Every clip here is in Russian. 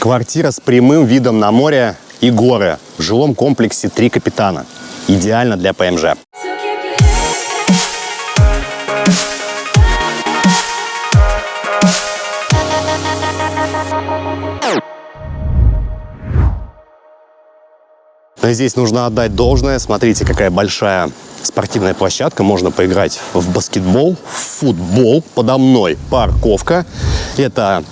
Квартира с прямым видом на море и горы в жилом комплексе «Три капитана». Идеально для ПМЖ. Но здесь нужно отдать должное. Смотрите, какая большая спортивная площадка. Можно поиграть в баскетбол, в футбол. Подо мной парковка. Это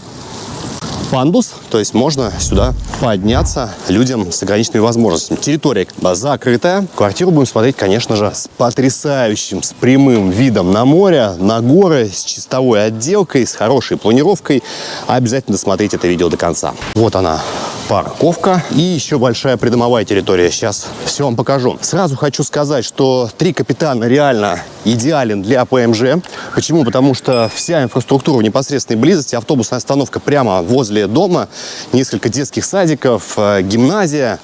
пандус, то есть можно сюда подняться людям с ограниченными возможностями. Территория закрытая. Квартиру будем смотреть, конечно же, с потрясающим, с прямым видом на море, на горы, с чистовой отделкой, с хорошей планировкой. Обязательно досмотрите это видео до конца. Вот она, парковка и еще большая придомовая территория. Сейчас все вам покажу. Сразу хочу сказать, что три капитана реально идеален для ПМЖ. Почему? Потому что вся инфраструктура в непосредственной близости, автобусная остановка прямо возле дома, несколько детских садиков, э, гимназия,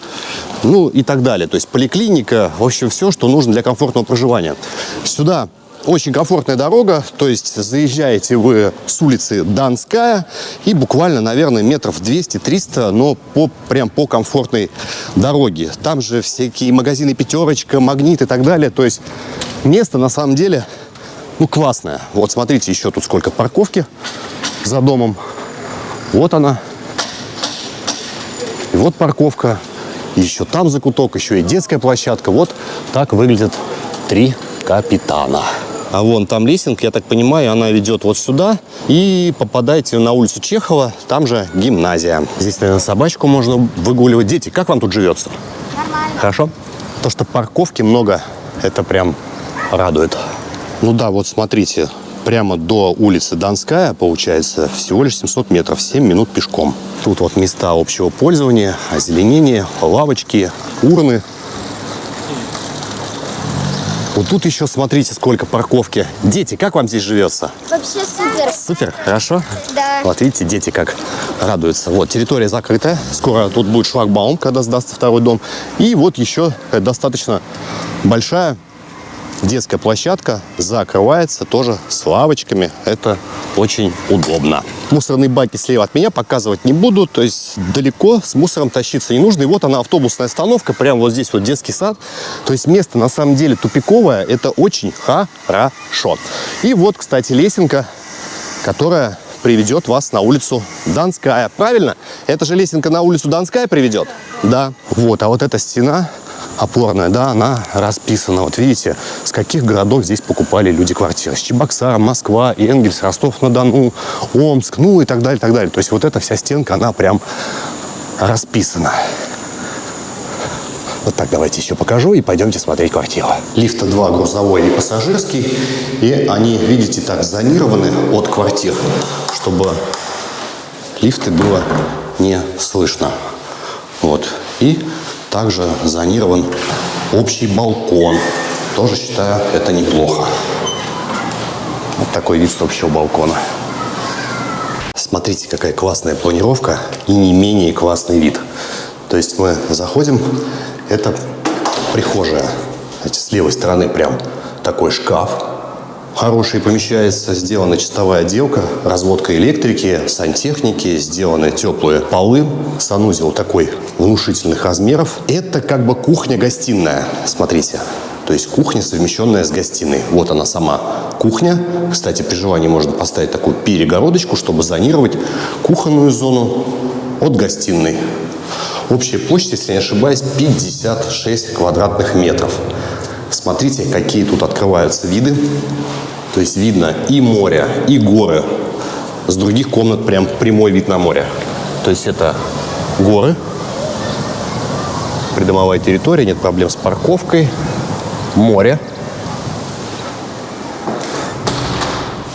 ну и так далее. То есть поликлиника, в общем, все, что нужно для комфортного проживания. Сюда очень комфортная дорога, то есть заезжаете вы с улицы Донская и буквально, наверное, метров 200-300, но по, прям по комфортной дороге. Там же всякие магазины «Пятерочка», «Магнит» и так далее. То есть место на самом деле ну, классное. Вот смотрите, еще тут сколько парковки за домом. Вот она. И вот парковка. Еще там закуток, еще и детская площадка. Вот так выглядят три капитана. А вон там лесенка, я так понимаю, она ведет вот сюда. И попадаете на улицу Чехова, там же гимназия. Здесь, наверное, собачку можно выгуливать. Дети, как вам тут живется? Нормально. Хорошо? То, что парковки много, это прям радует. Ну да, вот смотрите, прямо до улицы Донская, получается, всего лишь 700 метров, 7 минут пешком. Тут вот места общего пользования, озеленение, лавочки, урны. Вот тут еще смотрите, сколько парковки. Дети, как вам здесь живется? Вообще супер. Супер, хорошо? Да. Вот видите, дети как радуются. Вот, территория закрытая. Скоро тут будет шлагбаум, когда сдастся второй дом. И вот еще достаточно большая детская площадка закрывается тоже с лавочками. Это очень удобно. Мусорные баки слева от меня показывать не буду. То есть далеко с мусором тащиться не нужно. И вот она автобусная остановка. Прямо вот здесь вот детский сад. То есть место на самом деле тупиковое. Это очень хорошо. И вот, кстати, лесенка, которая приведет вас на улицу Донская. Правильно? Это же лесенка на улицу Донская приведет? Да. Вот, а вот эта стена опорная, да, она расписана. Вот видите, с каких городов здесь покупали люди квартиры. С Чебоксара, Москва, Энгельс, Ростов-на-Дону, Омск, ну и так далее, так далее. То есть вот эта вся стенка, она прям расписана. Вот так давайте еще покажу и пойдемте смотреть квартиру. Лифта два, грузовой и пассажирский. И они, видите, так зонированы от квартир, чтобы лифты было не слышно. Вот. И также зонирован общий балкон. Тоже считаю, это неплохо. Вот такой вид с общего балкона. Смотрите, какая классная планировка и не менее классный вид. То есть мы заходим, это прихожая. Знаете, с левой стороны прям такой шкаф. Хороший помещается, сделана чистовая отделка, разводка электрики, сантехники, сделаны теплые полы, санузел такой внушительных размеров. Это как бы кухня-гостиная, смотрите. То есть кухня, совмещенная с гостиной. Вот она сама кухня. Кстати, при желании можно поставить такую перегородочку, чтобы зонировать кухонную зону от гостиной. Общая площадь, если не ошибаюсь, 56 квадратных метров. Смотрите, какие тут открываются виды. То есть видно и море, и горы. С других комнат прям прямой вид на море. То есть это горы, придомовая территория, нет проблем с парковкой, море.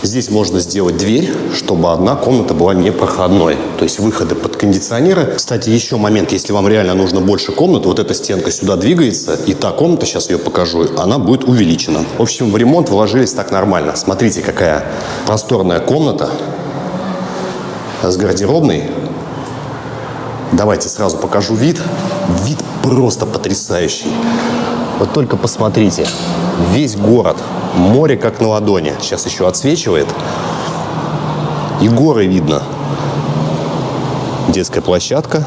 Здесь можно сделать дверь, чтобы одна комната была непроходной. То есть выходы под кондиционеры. Кстати, еще момент, если вам реально нужно больше комнат, вот эта стенка сюда двигается, и та комната, сейчас ее покажу, она будет увеличена. В общем, в ремонт вложились так нормально. Смотрите, какая просторная комната с гардеробной. Давайте сразу покажу вид. Вид просто потрясающий. Вот только посмотрите, весь город, море как на ладони. Сейчас еще отсвечивает. И горы видно. детская площадка.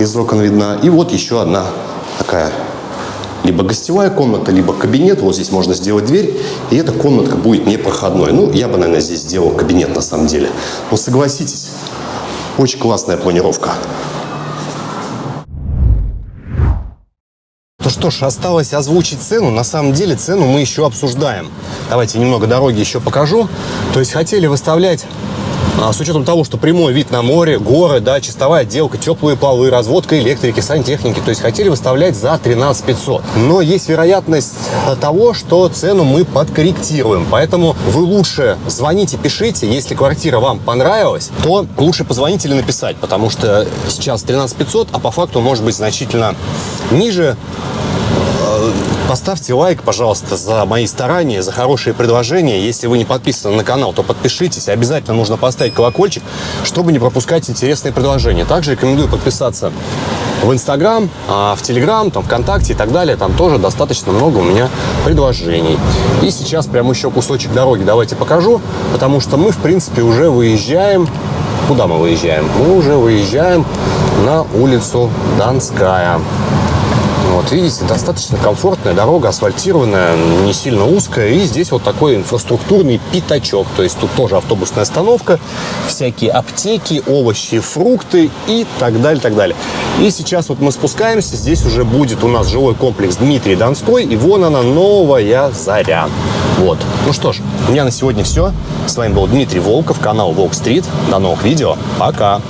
Из окон видна. И вот еще одна такая либо гостевая комната, либо кабинет. Вот здесь можно сделать дверь, и эта комнатка будет непроходной. Ну, я бы, наверное, здесь сделал кабинет на самом деле. Но согласитесь, очень классная планировка. Ну что ж, осталось озвучить цену. На самом деле цену мы еще обсуждаем. Давайте немного дороги еще покажу. То есть хотели выставлять а, с учетом того, что прямой вид на море, горы, да, чистовая отделка, теплые полы, разводка электрики, сантехники, то есть хотели выставлять за 13 500. Но есть вероятность того, что цену мы подкорректируем. Поэтому вы лучше звоните, пишите. Если квартира вам понравилась, то лучше позвонить или написать, потому что сейчас 13 500, а по факту может быть значительно ниже. Поставьте лайк, пожалуйста, за мои старания, за хорошие предложения. Если вы не подписаны на канал, то подпишитесь. Обязательно нужно поставить колокольчик, чтобы не пропускать интересные предложения. Также рекомендую подписаться в Инстаграм, а, в Телеграм, там, ВКонтакте и так далее. Там тоже достаточно много у меня предложений. И сейчас прям еще кусочек дороги давайте покажу, потому что мы, в принципе, уже выезжаем. Куда мы выезжаем? Мы уже выезжаем на улицу Донская. Вот видите, достаточно комфортная дорога, асфальтированная, не сильно узкая. И здесь вот такой инфраструктурный пятачок. То есть тут тоже автобусная остановка, всякие аптеки, овощи, фрукты и так далее, так далее. И сейчас вот мы спускаемся, здесь уже будет у нас жилой комплекс Дмитрий Донской. И вон она, новая заря. Вот. Ну что ж, у меня на сегодня все. С вами был Дмитрий Волков, канал Волк Стрит. До новых видео. Пока.